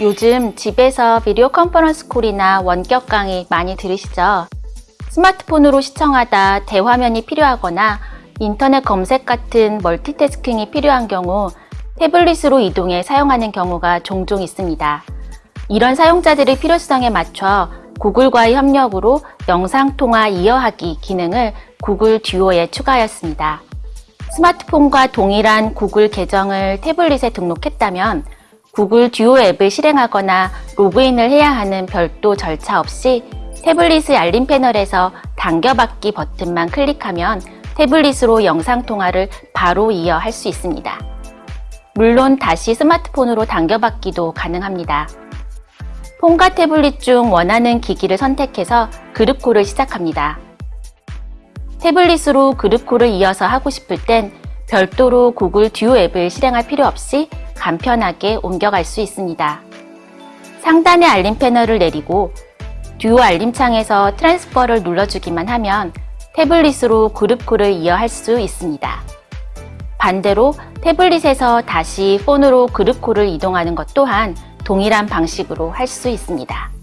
요즘 집에서 비디오 컨퍼런스 콜이나 원격 강의 많이 들으시죠? 스마트폰으로 시청하다 대화면이 필요하거나 인터넷 검색 같은 멀티태스킹이 필요한 경우 태블릿으로 이동해 사용하는 경우가 종종 있습니다. 이런 사용자들의 필요성에 맞춰 구글과의 협력으로 영상통화 이어하기 기능을 구글 듀오에 추가하였습니다. 스마트폰과 동일한 구글 계정을 태블릿에 등록했다면 구글 듀오 앱을 실행하거나 로그인을 해야 하는 별도 절차 없이 태블릿의 알림 패널에서 당겨받기 버튼만 클릭하면 태블릿으로 영상통화를 바로 이어 할 수 있습니다. 물론 다시 스마트폰으로 당겨받기도 가능합니다. 폰과 태블릿 중 원하는 기기를 선택해서 그룹콜을 시작합니다. 태블릿으로 그룹콜을 이어서 하고 싶을 땐 별도로 구글 듀오 앱을 실행할 필요 없이 간편하게 옮겨갈 수 있습니다. 상단의 알림 패널을 내리고 듀오 알림창에서 transfer를 눌러주기만 하면 태블릿으로 group call을 이어 할 수 있습니다. 반대로 태블릿에서 다시 폰으로 group call을 이동하는 것 또한 동일한 방식으로 할 수 있습니다.